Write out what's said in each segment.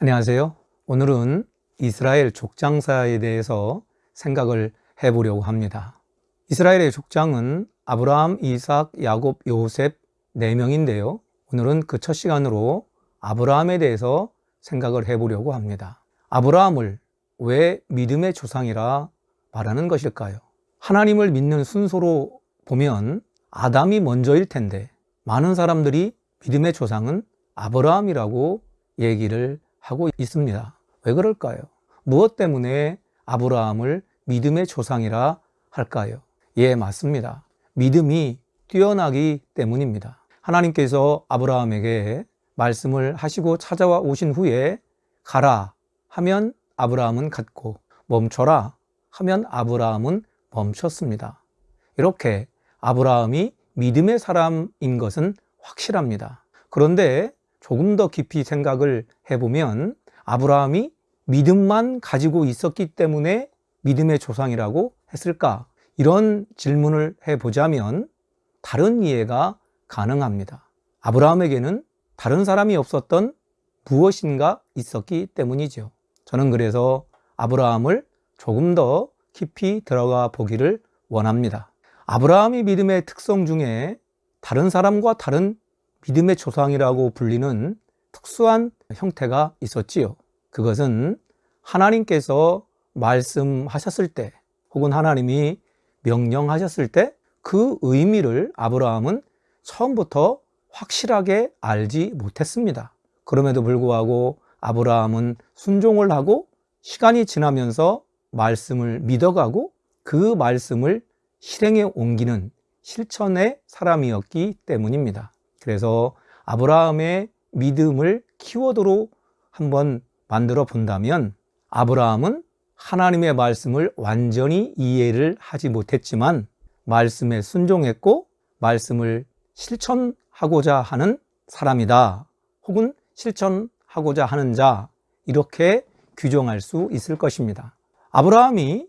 안녕하세요. 오늘은 이스라엘 족장사에 대해서 생각을 해보려고 합니다. 이스라엘의 족장은 아브라함, 이삭, 야곱, 요셉 4명인데요. 오늘은 그 첫 시간으로 아브라함에 대해서 생각을 해보려고 합니다. 아브라함을 왜 믿음의 조상이라 말하는 것일까요? 하나님을 믿는 순서로 보면 아담이 먼저일 텐데 많은 사람들이 믿음의 조상은 아브라함이라고 얘기를 하고 있습니다. 왜 그럴까요? 무엇 때문에 아브라함을 믿음의 조상이라 할까요? 예, 맞습니다. 믿음이 뛰어나기 때문입니다. 하나님께서 아브라함에게 말씀을 하시고 찾아와 오신 후에 가라 하면 아브라함은 갔고 멈춰라 하면 아브라함은 멈췄습니다. 이렇게 아브라함이 믿음의 사람인 것은 확실합니다. 그런데 조금 더 깊이 생각을 해보면 아브라함이 믿음만 가지고 있었기 때문에 믿음의 조상이라고 했을까? 이런 질문을 해보자면 다른 이해가 가능합니다. 아브라함에게는 다른 사람이 없었던 무엇인가 있었기 때문이죠. 저는 그래서 아브라함을 조금 더 깊이 들어가 보기를 원합니다. 아브라함이 믿음의 특성 중에 다른 사람과 다른 믿음의 조상이라고 불리는 특수한 형태가 있었지요. 그것은 하나님께서 말씀하셨을 때 혹은 하나님이 명령하셨을 때 그 의미를 아브라함은 처음부터 확실하게 알지 못했습니다. 그럼에도 불구하고 아브라함은 순종을 하고 시간이 지나면서 말씀을 믿어가고 그 말씀을 실행에 옮기는 실천의 사람이었기 때문입니다. 그래서 아브라함의 믿음을 키워드로 한번 만들어 본다면 아브라함은 하나님의 말씀을 완전히 이해를 하지 못했지만 말씀에 순종했고 말씀을 실천하고자 하는 사람이다. 혹은 실천하고자 하는 자 이렇게 규정할 수 있을 것입니다. 아브라함이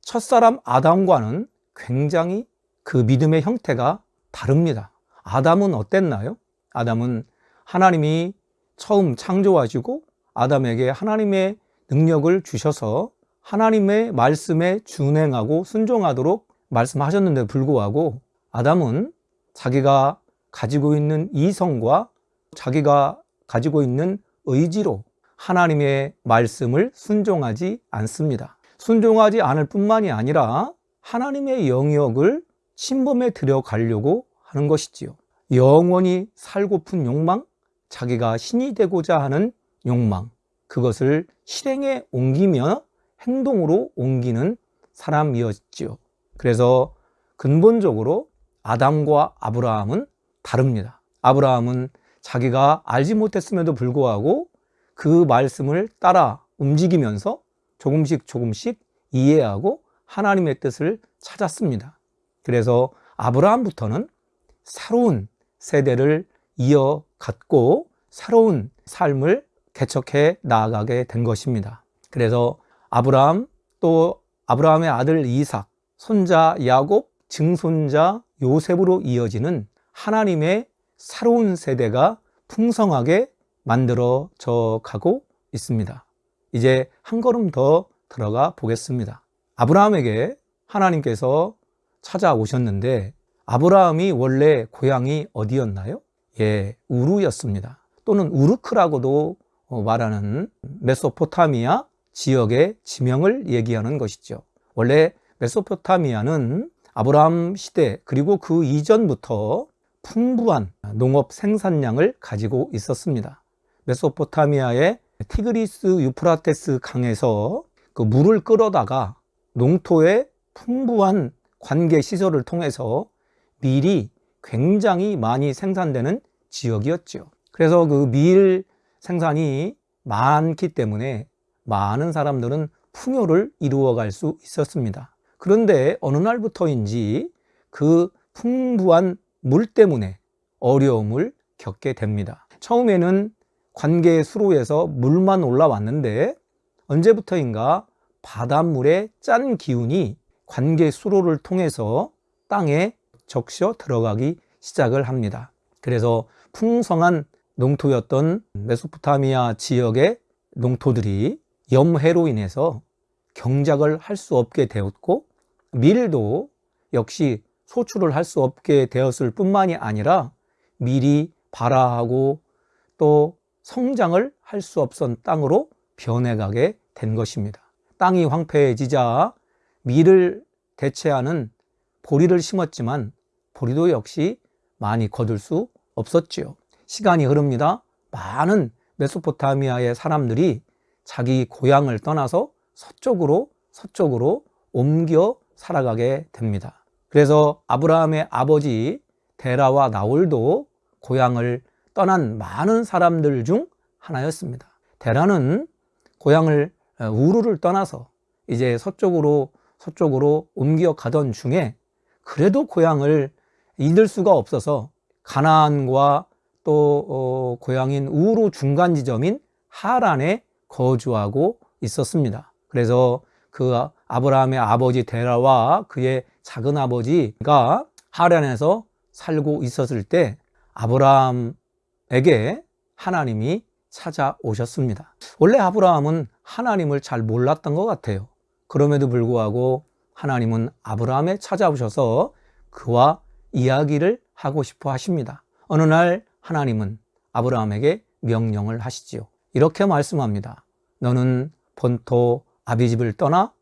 첫사람 아담과는 굉장히 그 믿음의 형태가 다릅니다. 아담은 어땠나요? 아담은 하나님이 처음 창조하시고 아담에게 하나님의 능력을 주셔서 하나님의 말씀에 준행하고 순종하도록 말씀하셨는데 불구하고 아담은 자기가 가지고 있는 이성과 자기가 가지고 있는 의지로 하나님의 말씀을 순종하지 않습니다. 순종하지 않을 뿐만이 아니라 하나님의 영역을 침범해 들어가려고 하는 것이지요. 영원히 살고픈 욕망, 자기가 신이 되고자 하는 욕망, 그것을 실행에 옮기며 행동으로 옮기는 사람이었지요. 그래서 근본적으로 아담과 아브라함은 다릅니다. 아브라함은 자기가 알지 못했음에도 불구하고 그 말씀을 따라 움직이면서 조금씩 조금씩 이해하고 하나님의 뜻을 찾았습니다. 그래서 아브라함부터는 새로운 세대를 이어갔고 새로운 삶을 개척해 나아가게 된 것입니다. 그래서 아브라함 또 아브라함의 아들 이삭, 손자 야곱, 증손자 요셉으로 이어지는 하나님의 새로운 세대가 풍성하게 만들어져 가고 있습니다. 이제 한 걸음 더 들어가 보겠습니다. 아브라함에게 하나님께서 찾아오셨는데 아브라함이 원래 고향이 어디였나요? 예, 우루였습니다. 또는 우르크라고도 말하는 메소포타미아 지역의 지명을 얘기하는 것이죠. 원래 메소포타미아는 아브라함 시대 그리고 그 이전부터 풍부한 농업 생산량을 가지고 있었습니다. 메소포타미아의 티그리스 유프라테스 강에서 그 물을 끌어다가 농토에 풍부한 관계 시설을 통해서 밀이 굉장히 많이 생산되는 지역이었죠. 그래서 그 밀 생산이 많기 때문에 많은 사람들은 풍요를 이루어갈 수 있었습니다. 그런데 어느 날부터인지 그 풍부한 물 때문에 어려움을 겪게 됩니다. 처음에는 관계 수로에서 물만 올라왔는데 언제부터인가 바닷물의 짠 기운이 관계 수로를 통해서 땅에 적셔 들어가기 시작을 합니다. 그래서 풍성한 농토였던 메소포타미아 지역의 농토들이 염해로 인해서 경작을 할 수 없게 되었고 밀도 역시 소출을 할 수 없게 되었을 뿐만이 아니라 밀이 발화하고 또 성장을 할 수 없던 땅으로 변해가게 된 것입니다. 땅이 황폐해지자 밀을 대체하는 보리를 심었지만 보리도 역시 많이 거둘 수 없었지요. 시간이 흐릅니다. 많은 메소포타미아의 사람들이 자기 고향을 떠나서 서쪽으로 서쪽으로 옮겨 살아가게 됩니다. 그래서 아브라함의 아버지 데라와 나홀도 고향을 떠난 많은 사람들 중 하나였습니다. 데라는 고향을 어, 우르를 떠나서 이제 서쪽으로 서쪽으로 옮겨 가던 중에 그래도 고향을 잃을 수가 없어서 가나안과 또 어, 고향인 우르 중간 지점인 하란에 거주하고 있었습니다. 그래서 그 아브라함의 아버지 데라와 그의 작은 아버지가 하란에서 살고 있었을 때 아브라함에게 하나님이 찾아오셨습니다. 원래 아브라함은 하나님을 잘 몰랐던 것 같아요. 그럼에도 불구하고 하나님은 아브라함에 찾아오셔서 그와 이야기를 하고 싶어 하십니다. 어느 날 하나님은 아브라함에게 명령을 하시지요. 이렇게 말씀합니다. 너는 본토 아비집을 떠나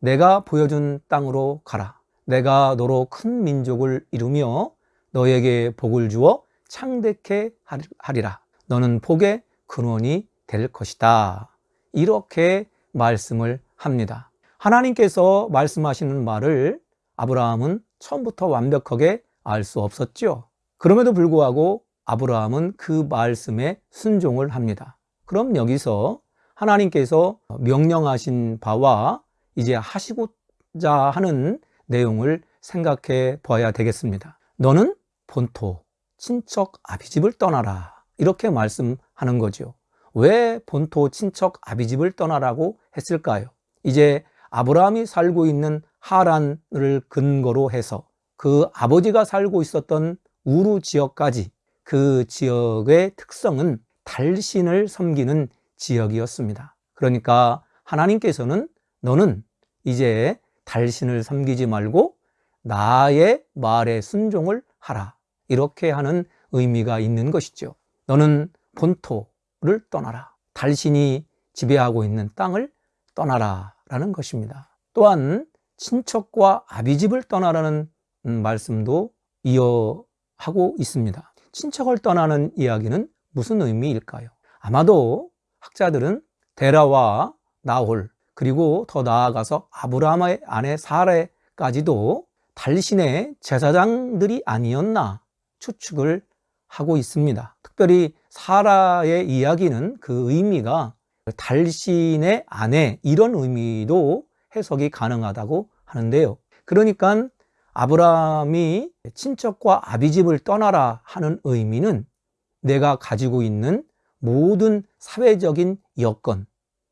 내가 보여준 땅으로 가라. 내가 너로 큰 민족을 이루며 너에게 복을 주어 창대케 하리라. 너는 복의 근원이 될 것이다. 이렇게 말씀을 합니다. 하나님께서 말씀하시는 말을 아브라함은 처음부터 완벽하게 알 수 없었죠. 그럼에도 불구하고 아브라함은 그 말씀에 순종을 합니다. 그럼 여기서 하나님께서 명령하신 바와 이제 하시고자 하는 내용을 생각해 봐야 되겠습니다. 너는 본토, 친척 아비집을 떠나라. 이렇게 말씀하는 거죠. 왜 본토, 친척 아비집을 떠나라고 했을까요? 이제 아브라함이 살고 있는 하란을 근거로 해서 그 아버지가 살고 있었던 우루 지역까지 그 지역의 특성은 달신을 섬기는 지역이었습니다. 그러니까 하나님께서는 너는 이제 달신을 섬기지 말고 나의 말에 순종을 하라. 이렇게 하는 의미가 있는 것이죠. 너는 본토를 떠나라. 달신이 지배하고 있는 땅을 떠나라. 라는 것입니다. 또한 친척과 아비집을 떠나라는 음, 말씀도 이어하고 있습니다. 친척을 떠나는 이야기는 무슨 의미일까요? 아마도 학자들은 데라와 나홀 그리고 더 나아가서 아브라함의 아내 사레까지도 달신의 제사장들이 아니었나 추측을 하고 있습니다. 특별히 사라의 이야기는 그 의미가 달신의 아내 이런 의미도 해석이 가능하다고 하는데요. 그러니까 아브라함이 친척과 아비집을 떠나라 하는 의미는 내가 가지고 있는 모든 사회적인 여건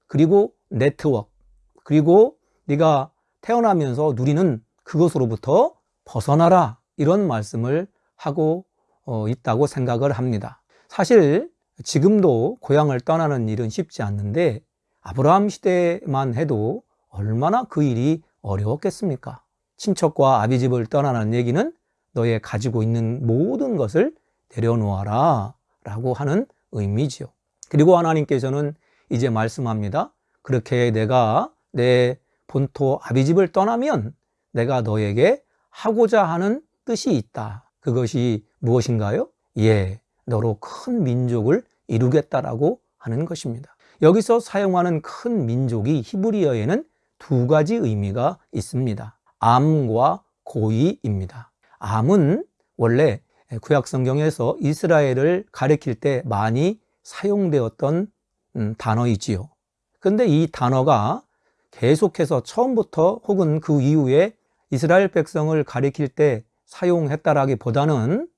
그리고 네트워크 그리고 네가 태어나면서 누리는 그것으로부터 벗어나라 이런 말씀을 하고 어, 있다고 생각을 합니다. 사실 지금도 고향을 떠나는 일은 쉽지 않는데 아브라함 시대만 해도 얼마나 그 일이 어려웠겠습니까? 친척과 아비 집을 떠나는 얘기는 너의 가지고 있는 모든 것을 내려놓아라 라고 하는 의미지요. 그리고 하나님께서는 이제 말씀합니다. 그렇게 내가 내 본토 아비집을 떠나면 내가 너에게 하고자 하는 뜻이 있다. 그것이 무엇인가요? 예, 너로 큰 민족을 이루겠다라고 하는 것입니다. 여기서 사용하는 큰 민족이 히브리어에는 두 가지 의미가 있습니다. 암과 고이입니다. 암은 원래 구약 성경에서 이스라엘을 가리킬 때 많이 사용되었던 음, 단어이지요. 근데 이 단어가 계속해서 처음부터 혹은 그 이후에 이스라엘 백성을 가리킬 때 사용했다라기보다는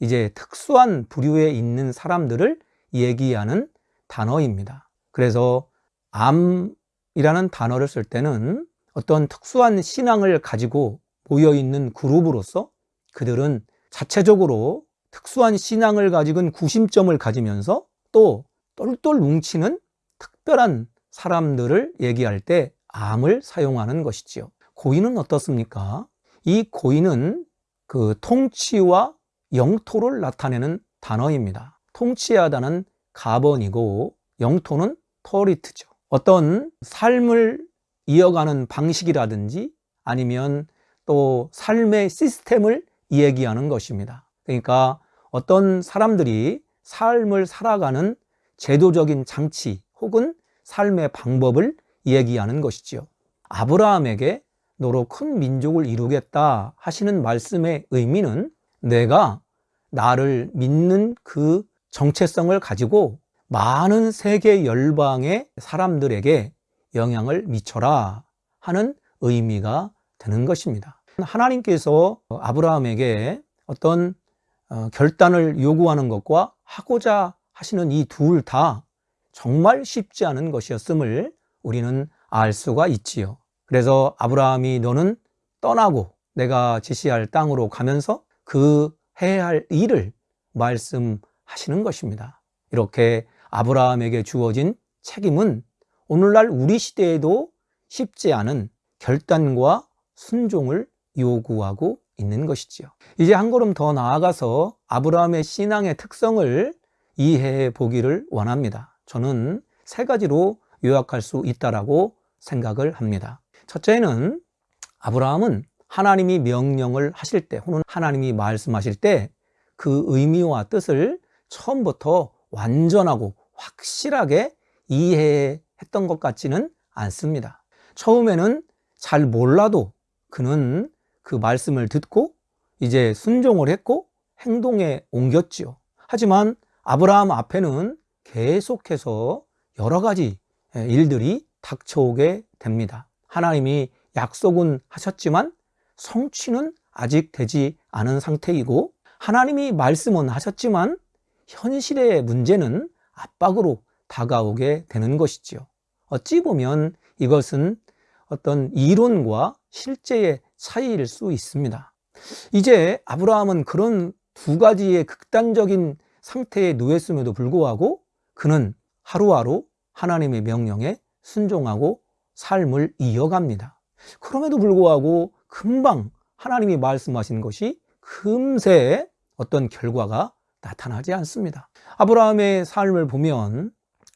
이제 특수한 부류에 있는 사람들을 얘기하는 단어입니다. 그래서 암이라는 단어를 쓸 때는 어떤 특수한 신앙을 가지고 모여 있는 그룹으로서 그들은 자체적으로 특수한 신앙을 가지고 구심점을 가지면서 또 똘똘 뭉치는 특별한 사람들을 얘기할 때 암을 사용하는 것이지요. 고인은 어떻습니까? 이 고인은 그 통치와 영토를 나타내는 단어입니다. 통치하다는 가번이고 영토는 토리트죠. 어떤 삶을 이어가는 방식이라든지 아니면 또 삶의 시스템을 얘기하는 것입니다. 그러니까 어떤 사람들이 삶을 살아가는 제도적인 장치 혹은 삶의 방법을 얘기하는 것이지요. 아브라함에게 너로 큰 민족을 이루겠다 하시는 말씀의 의미는 내가 나를 믿는 그 정체성을 가지고 많은 세계 열방의 사람들에게 영향을 미쳐라 하는 의미가 되는 것입니다. 하나님께서 아브라함에게 어떤 어, 결단을 요구하는 것과 하고자 하시는 이 둘 다 정말 쉽지 않은 것이었음을 우리는 알 수가 있지요. 그래서 아브라함이 너는 떠나고 내가 지시할 땅으로 가면서 그 해야 할 일을 말씀하시는 것입니다. 이렇게 아브라함에게 주어진 책임은 오늘날 우리 시대에도 쉽지 않은 결단과 순종을 요구하고 있는 것이지요. 이제 한 걸음 더 나아가서 아브라함의 신앙의 특성을 이해해 보기를 원합니다. 저는 세 가지로 요약할 수 있다라고 생각을 합니다. 첫째는 아브라함은 하나님이 명령을 하실 때 혹은 하나님이 말씀하실 때 그 의미와 뜻을 처음부터 완전하고 확실하게 이해 했던 것 같지는 않습니다. 처음에는 잘 몰라도 그는 그 말씀을 듣고 이제 순종을 했고 행동에 옮겼지요. 하지만 아브라함 앞에는 계속해서 여러 가지 일들이 닥쳐오게 됩니다. 하나님이 약속은 하셨지만 성취는 아직 되지 않은 상태이고 하나님이 말씀은 하셨지만 현실의 문제는 압박으로 다가오게 되는 것이지요. 어찌 보면 이것은 어떤 이론과 실제의 차이일 수 있습니다. 이제 아브라함은 그런 두 가지의 극단적인 상태에 놓였음에도 불구하고 그는 하루하루 하나님의 명령에 순종하고 삶을 이어갑니다. 그럼에도 불구하고 금방 하나님이 말씀하신 것이 금세 어떤 결과가 나타나지 않습니다. 아브라함의 삶을 보면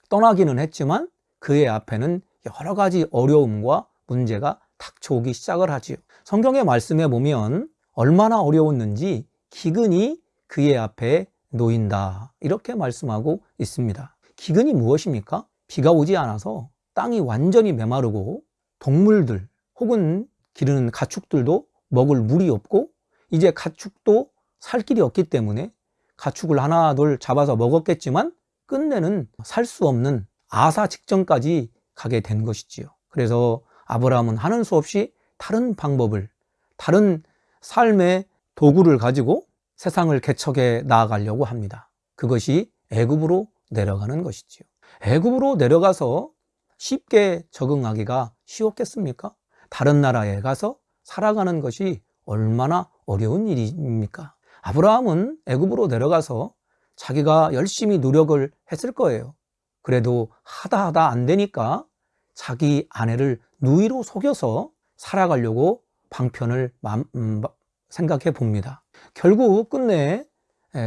떠나기는 했지만 그의 앞에는 여러 가지 어려움과 문제가 닥쳐오기 시작을 하지요. 성경의 말씀에 보면 얼마나 어려웠는지 기근이 그의 앞에 놓인다. 이렇게 말씀하고 있습니다. 기근이 무엇입니까? 비가 오지 않아서 땅이 완전히 메마르고 동물들 혹은 기르는 가축들도 먹을 물이 없고 이제 가축도 살 길이 없기 때문에 가축을 하나 둘 잡아서 먹었겠지만 끝내는 살 수 없는 아사 직전까지 가게 된 것이지요. 그래서 아브라함은 하는 수 없이 다른 방법을 다른 삶의 도구를 가지고 세상을 개척해 나아가려고 합니다. 그것이 애굽으로 내려가는 것이지요. 애굽으로 내려가서 쉽게 적응하기가 쉬웠겠습니까? 다른 나라에 가서 살아가는 것이 얼마나 어려운 일입니까? 아브라함은 애굽으로 내려가서 자기가 열심히 노력을 했을 거예요. 그래도 하다 하다 안 되니까 자기 아내를 누이로 속여서 살아가려고 방편을 음, 생각해 봅니다. 결국 끝내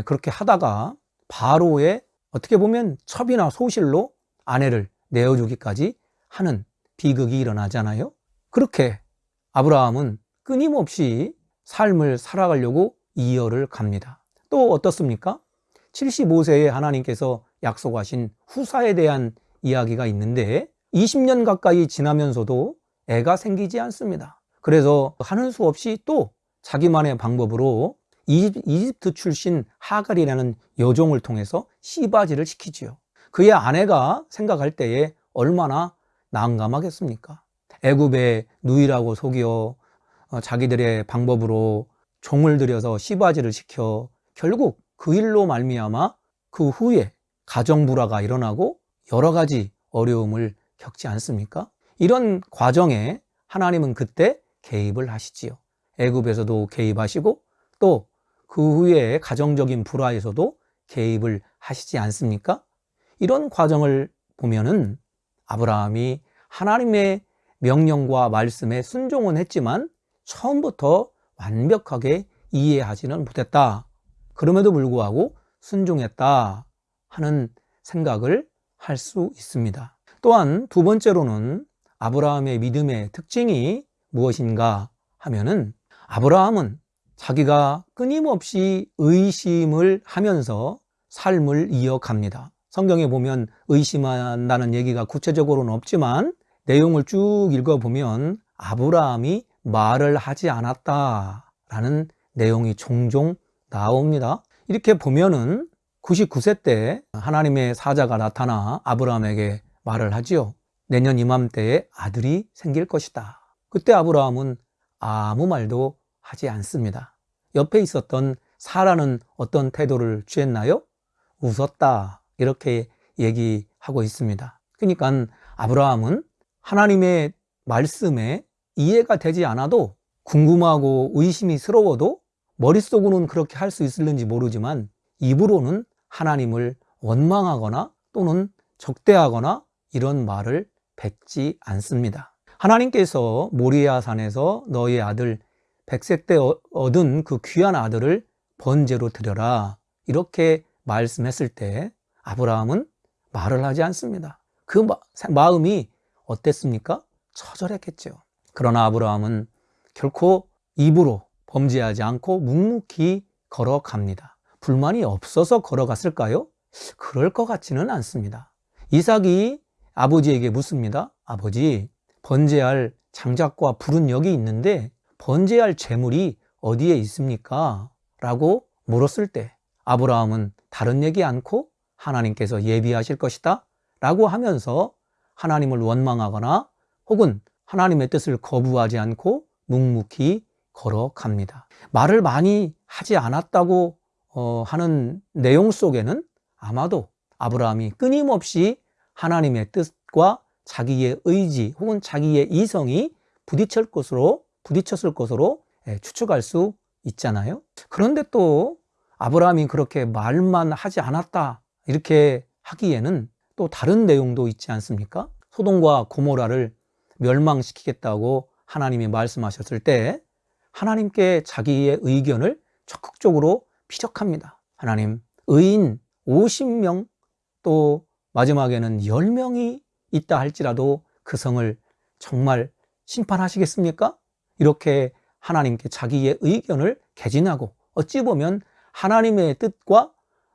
그렇게 하다가 바로의 어떻게 보면 첩이나 소실로 아내를 내어주기까지 하는 비극이 일어나잖아요. 그렇게 아브라함은 끊임없이 삶을 살아가려고 이어를 갑니다. 또 어떻습니까? 75세에 하나님께서 약속하신 후사에 대한 이야기가 있는데 20년 가까이 지나면서도 애가 생기지 않습니다. 그래서 하는 수 없이 또 자기만의 방법으로 이집트 출신 하갈이라는 여종을 통해서 씨바지를 시키지요. 그의 아내가 생각할 때에 얼마나 난감하겠습니까? 애굽의 누이라고 속여 어, 자기들의 방법으로 종을 들여서 씨바지를 시켜 결국 그 일로 말미암아 그 후에 가정 불화가 일어나고 여러 가지 어려움을 겪지 않습니까? 이런 과정에 하나님은 그때 개입을 하시지요. 애굽에서도 개입하시고 또 그 후에 가정적인 불화에서도 개입을 하시지 않습니까? 이런 과정을 보면은 아브라함이 하나님의 명령과 말씀에 순종은 했지만 처음부터 완벽하게 이해하지는 못했다. 그럼에도 불구하고 순종했다 하는 생각을 할 수 있습니다. 또한 두 번째로는 아브라함의 믿음의 특징이 무엇인가 하면은 아브라함은 자기가 끊임없이 의심을 하면서 삶을 이어갑니다. 성경에 보면 의심한다는 얘기가 구체적으로는 없지만 내용을 쭉 읽어보면 아브라함이 말을 하지 않았다라는 내용이 종종 나옵니다. 이렇게 보면은 99세 때 하나님의 사자가 나타나 아브라함에게 말을 하지요. 내년 이맘때에 아들이 생길 것이다. 그때 아브라함은 아무 말도 하지 않습니다. 옆에 있었던 사라는 어떤 태도를 취했나요? 웃었다. 이렇게 얘기하고 있습니다. 그러니까 아브라함은 하나님의 말씀에 이해가 되지 않아도 궁금하고 의심이 스러워도 머릿속으로는 그렇게 할 수 있을는지 모르지만 입으로는 하나님을 원망하거나 또는 적대하거나 이런 말을 뱉지 않습니다. 하나님께서 모리아 산에서 너의 아들 백색 때 얻은 그 귀한 아들을 번제로 드려라 이렇게 말씀했을 때 아브라함은 말을 하지 않습니다. 그 마음이 어땠습니까? 처절했겠죠. 그러나 아브라함은 결코 입으로 범죄하지 않고 묵묵히 걸어갑니다. 불만이 없어서 걸어갔을까요? 그럴 것 같지는 않습니다. 이삭이 아버지에게 묻습니다. 아버지, 번제할 장작과 불은 여기 있는데 번제할 재물이 어디에 있습니까? 라고 물었을 때 아브라함은 다른 얘기 않고 하나님께서 예비하실 것이다 라고 하면서 하나님을 원망하거나 혹은 하나님의 뜻을 거부하지 않고 묵묵히 걸어갑니다. 말을 많이 하지 않았다고 어, 하는 내용 속에는 아마도 아브라함이 끊임없이 하나님의 뜻과 자기의 의지 혹은 자기의 이성이 부딪힐 것으로 부딪혔을 것으로 예, 추측할 수 있잖아요. 그런데 또 아브라함이 그렇게 말만 하지 않았다 이렇게 하기에는 또 다른 내용도 있지 않습니까? 소돔과 고모라를 멸망시키겠다고 하나님이 말씀하셨을 때 하나님께 자기의 의견을 적극적으로 피적합니다. 하나님, 의인 50명 또 마지막에는 10명이 있다 할지라도 그 성을 정말 심판하시겠습니까? 이렇게 하나님께 자기의 의견을 개진하고 어찌 보면 하나님의 뜻과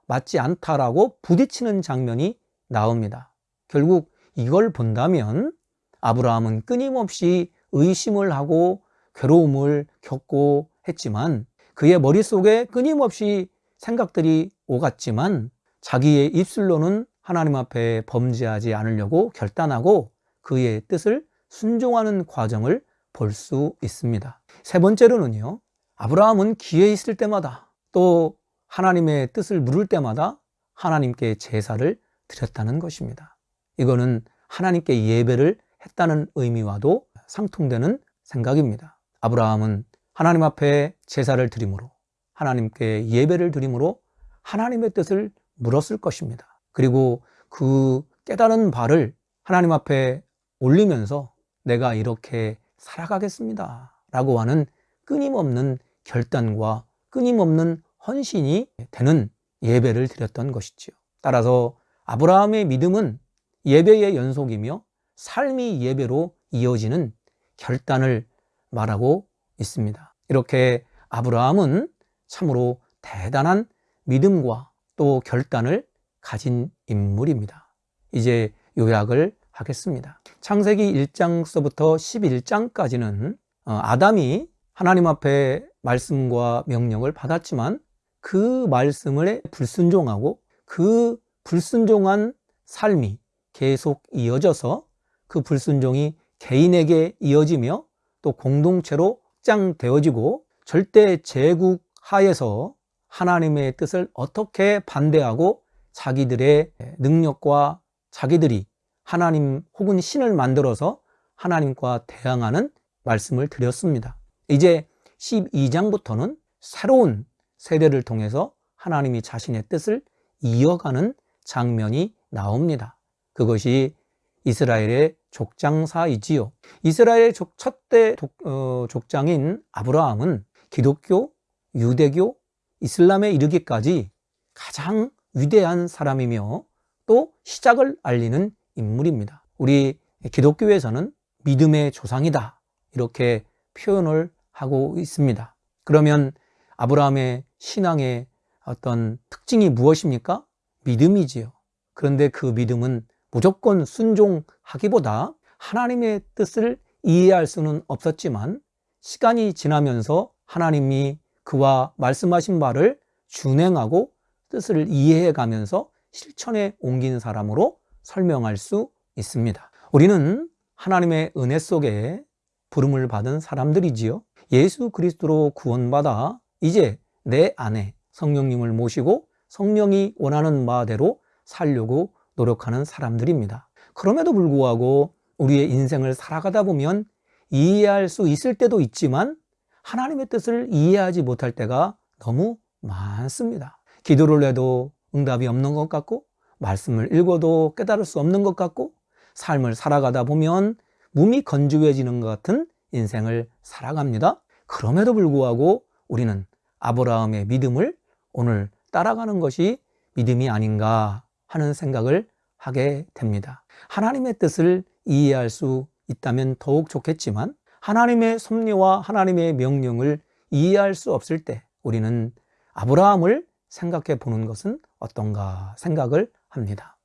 맞지 않다라고 부딪히는 장면이 나옵니다. 결국 이걸 본다면 아브라함은 끊임없이 의심을 하고 괴로움을 겪고 했지만 그의 머릿속에 끊임없이 생각들이 오갔지만 자기의 입술로는 하나님 앞에 범죄하지 않으려고 결단하고 그의 뜻을 순종하는 과정을 볼 수 있습니다. 세 번째로는요, 아브라함은 기회 있을 때마다 또 하나님의 뜻을 물을 때마다 하나님께 제사를 드렸다는 것입니다. 이거는 하나님께 예배를 했다는 의미와도 상통되는 생각입니다. 아브라함은 하나님 앞에 제사를 드림으로 하나님께 예배를 드림으로 하나님의 뜻을 물었을 것입니다. 그리고 그 깨달은 바를 하나님 앞에 올리면서 내가 이렇게 살아가겠습니다. 라고 하는 끊임없는 결단과 끊임없는 헌신이 되는 예배를 드렸던 것이지요. 따라서 아브라함의 믿음은 예배의 연속이며 삶이 예배로 이어지는 결단을 말하고 있습니다. 이렇게 아브라함은 참으로 대단한 믿음과 또 결단을 가진 인물입니다. 이제 요약을 하겠습니다. 창세기 1장서부터 11장까지는 어, 아담이 하나님 앞에 말씀과 명령을 받았지만 그 말씀을 불순종하고 그 불순종한 삶이 계속 이어져서 그 불순종이 개인에게 이어지며 또 공동체로 확장되어지고 절대 제국 하에서 하나님의 뜻을 어떻게 반대하고 자기들의 능력과 자기들이 하나님 혹은 신을 만들어서 하나님과 대항하는 말씀을 드렸습니다. 이제 12장부터는 새로운 세대를 통해서 하나님이 자신의 뜻을 이어가는 장면이 나옵니다. 그것이 이스라엘의 족장사이지요. 이스라엘의 첫대 어, 족장인 아브라함은 기독교, 유대교, 이슬람에 이르기까지 가장 위대한 사람이며 또 시작을 알리는 인물입니다. 우리 기독교에서는 믿음의 조상이다. 이렇게 표현을 하고 있습니다. 그러면 아브라함의 신앙의 어떤 특징이 무엇입니까? 믿음이지요. 그런데 그 믿음은 무조건 순종하기보다 하나님의 뜻을 이해할 수는 없었지만 시간이 지나면서 하나님이 그와 말씀하신 바를 준행하고 뜻을 이해해 가면서 실천에 옮긴 사람으로 설명할 수 있습니다. 우리는 하나님의 은혜 속에 부름을 받은 사람들이지요. 예수 그리스도로 구원받아 이제 내 안에 성령님을 모시고 성령이 원하는 바대로 살려고 노력하는 사람들입니다. 그럼에도 불구하고 우리의 인생을 살아가다 보면 이해할 수 있을 때도 있지만 하나님의 뜻을 이해하지 못할 때가 너무 많습니다. 기도를 해도 응답이 없는 것 같고 말씀을 읽어도 깨달을 수 없는 것 같고 삶을 살아가다 보면 몸이 건조해지는 것 같은 인생을 살아갑니다. 그럼에도 불구하고 우리는 아브라함의 믿음을 오늘 따라가는 것이 믿음이 아닌가 하는 생각을 하게 됩니다. 하나님의 뜻을 이해할 수 있다면 더욱 좋겠지만 하나님의 섭리와 하나님의 명령을 이해할 수 없을 때 우리는 아브라함을 생각해 보는 것은 어떤가 생각을 합니다.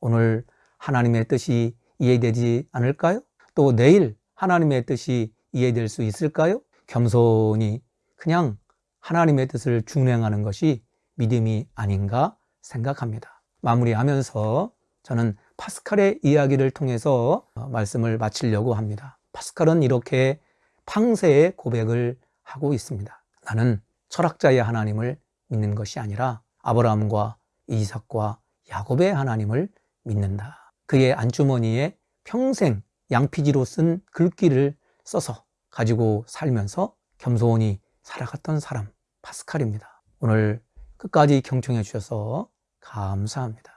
오늘 하나님의 뜻이 이해되지 않을까요? 또 내일 하나님의 뜻이 이해될 수 있을까요? 겸손히 그냥 하나님의 뜻을 준행하는 것이 믿음이 아닌가 생각합니다. 마무리하면서 저는 파스칼의 이야기를 통해서 말씀을 마치려고 합니다. 파스칼은 이렇게 팡세의 고백을 하고 있습니다. 나는 철학자의 하나님을 믿는 것이 아니라 아브라함과 이삭과 야곱의 하나님을 믿는다. 그의 안주머니에 평생 양피지로 쓴 글귀를 써서 가지고 살면서 겸손히 살아갔던 사람 파스칼입니다. 오늘 끝까지 경청해 주셔서 감사합니다.